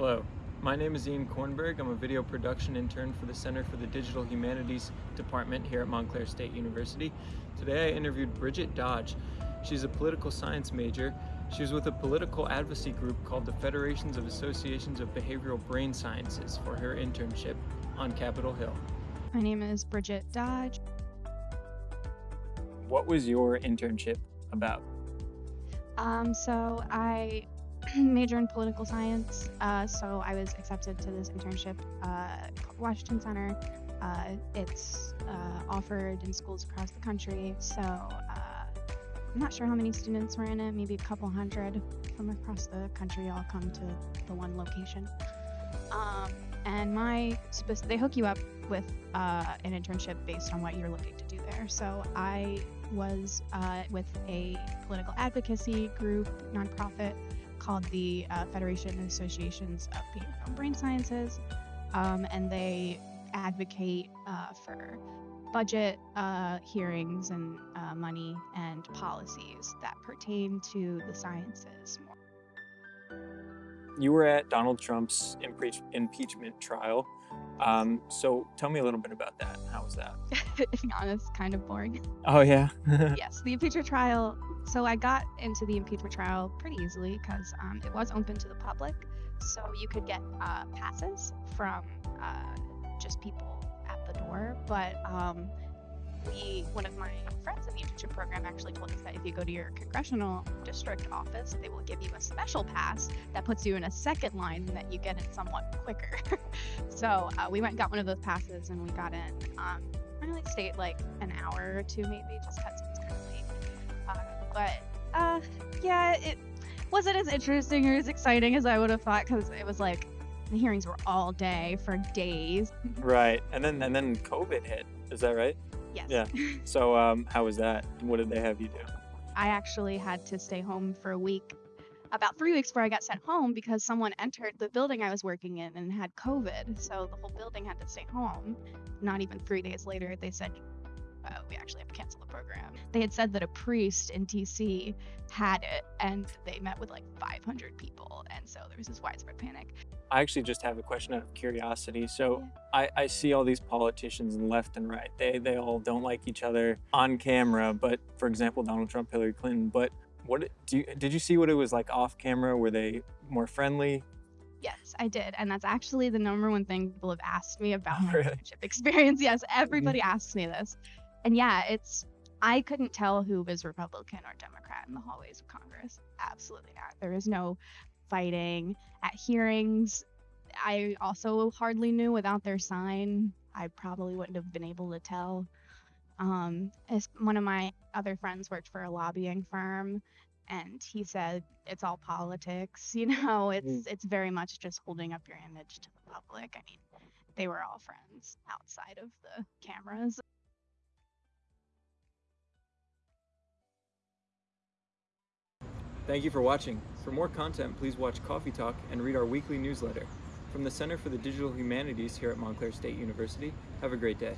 Hello, my name is Ian Kornberg. I'm a video production intern for the Center for the Digital Humanities Department here at Montclair State University. Today I interviewed Bridget Dodge. She's a political science major. She was with a political advocacy group called the Federations of Associations of Behavioral Brain Sciences for her internship on Capitol Hill. My name is Bridget Dodge. What was your internship about? Um, so I major in political science, uh, so I was accepted to this internship uh, called Washington Center. Uh, it's uh, offered in schools across the country, so I'm not sure how many students were in it, maybe a couple hundred from across the country all come to the one location. Um, and my they hook you up with uh, an internship based on what you're looking to do there. So I was uh, with a political advocacy group, nonprofit called the uh, Federation of Associations of Behavioral Brain Sciences, um, and they advocate uh, for budget uh, hearings and uh, money and policies that pertain to the sciences You were at Donald Trump's impeach- impeachment trial. Um, so tell me a little bit about that. How was that? to be honest, kind of boring. Oh yeah. yes, the impeachment trial. So I got into the impeachment trial pretty easily because um, it was open to the public, so you could get uh, passes from uh, just people at the door. But um, we, one of my friends in the internship program actually told us that if you go to your congressional district office, they will give you a special pass that puts you in a second line and that you get in somewhat quicker. so uh, we went and got one of those passes and we got in. Um, I only stayed like an hour or two maybe just because was kind of late. Uh, but uh, yeah, it wasn't as interesting or as exciting as I would have thought because it was like the hearings were all day for days. right, and then and then COVID hit. Is that right? Yes. Yeah. So um, how was that? What did they have you do? I actually had to stay home for a week, about three weeks before I got sent home because someone entered the building I was working in and had COVID. So the whole building had to stay home. Not even three days later, they said, uh, we actually have to cancel the program. They had said that a priest in DC had it and they met with like 500 people. And so there was this widespread panic. I actually just have a question out of curiosity. So I, I see all these politicians left and right. They they all don't like each other on camera, but for example, Donald Trump, Hillary Clinton. But what do you, did you see what it was like off camera? Were they more friendly? Yes, I did. And that's actually the number one thing people have asked me about my Really? internship experience. Yes, everybody asks me this. And yeah, it's I couldn't tell who was Republican or Democrat in the hallways of Congress. Absolutely not. There is no fighting at hearings. I also hardly knew without their sign. I probably wouldn't have been able to tell. Um, as one of my other friends worked for a lobbying firm, and he said it's all politics. You know, it's it's very much just holding up your image to the public. I mean, they were all friends outside of the cameras. Thank you for watching. For more content, please watch Coffee Talk and read our weekly newsletter. From the Center for the Digital Humanities here at Montclair State University, have a great day.